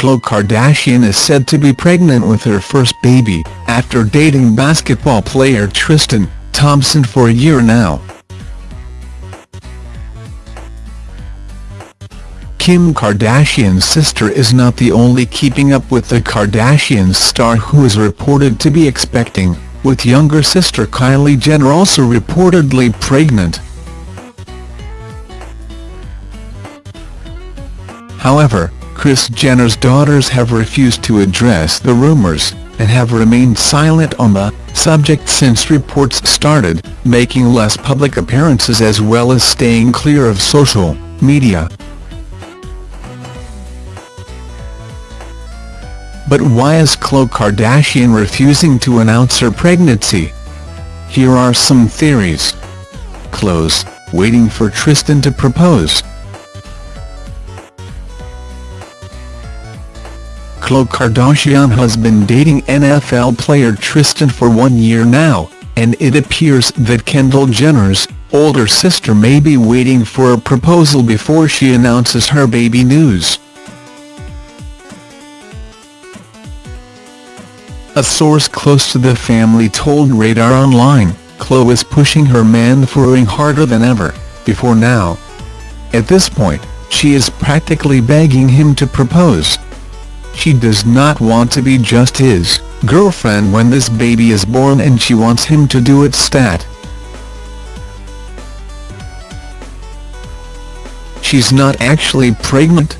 Khloe Kardashian is said to be pregnant with her first baby, after dating basketball player Tristan Thompson for a year now. Kim Kardashian's sister is not the only Keeping Up with the Kardashians star who is reported to be expecting, with younger sister Kylie Jenner also reportedly pregnant. However, Kris Jenner's daughters have refused to address the rumors, and have remained silent on the subject since reports started, making less public appearances as well as staying clear of social media. But why is Khloe Kardashian refusing to announce her pregnancy? Here are some theories. Khloe's waiting for Tristan to propose. Khloe Kardashian has been dating NFL player Tristan for one year now, and it appears that Kendall Jenner's older sister may be waiting for a proposal before she announces her baby news. A source close to the family told Radar Online, Khloe is pushing her man for ring harder than ever, before now. At this point, she is practically begging him to propose. She does not want to be just his girlfriend when this baby is born and she wants him to do it stat. She's not actually pregnant.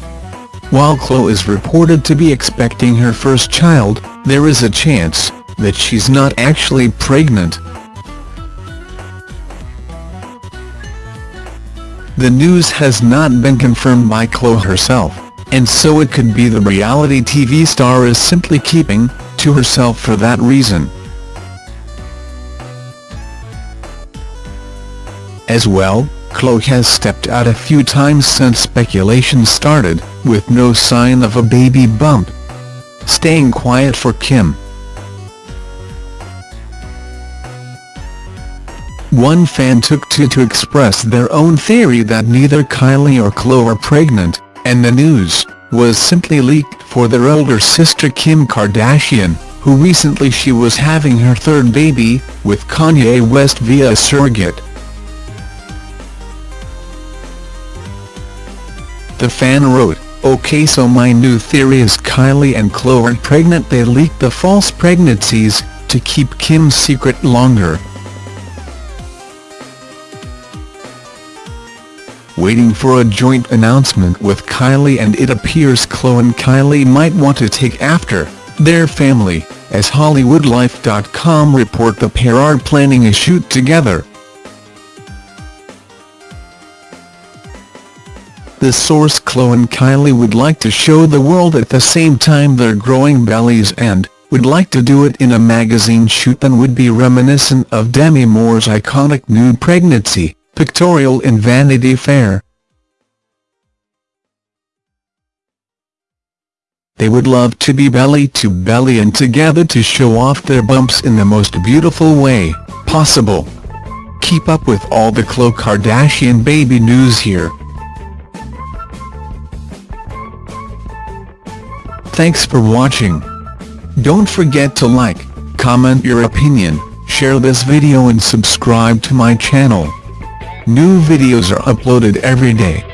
While Khloe is reported to be expecting her first child, there is a chance that she's not actually pregnant. The news has not been confirmed by Khloe herself, and so it could be the reality TV star is simply keeping to herself for that reason. As well, Khloe has stepped out a few times since speculation started, with no sign of a baby bump. Staying quiet for Kim. One fan took to to express their own theory that neither Kylie or Khloe are pregnant, and the news was simply leaked for their older sister Kim Kardashian, who recently she was having her third baby, with Kanye West via a surrogate. The fan wrote, OK so my new theory is Kylie and Khloe are pregnant they leaked the false pregnancies, to keep Kim's secret longer. Waiting for a joint announcement with Kylie and it appears Khloe and Kylie might want to take after their family, as HollywoodLife.com report the pair are planning a shoot together. The source Khloe and Kylie would like to show the world at the same time their growing bellies and, would like to do it in a magazine shoot that would be reminiscent of Demi Moore's iconic nude pregnancy, pictorial in Vanity Fair. They would love to be belly to belly and together to show off their bumps in the most beautiful way possible. Keep up with all the Khloe Kardashian baby news here. Thanks for watching. Don't forget to like, comment your opinion, share this video and subscribe to my channel. New videos are uploaded every day.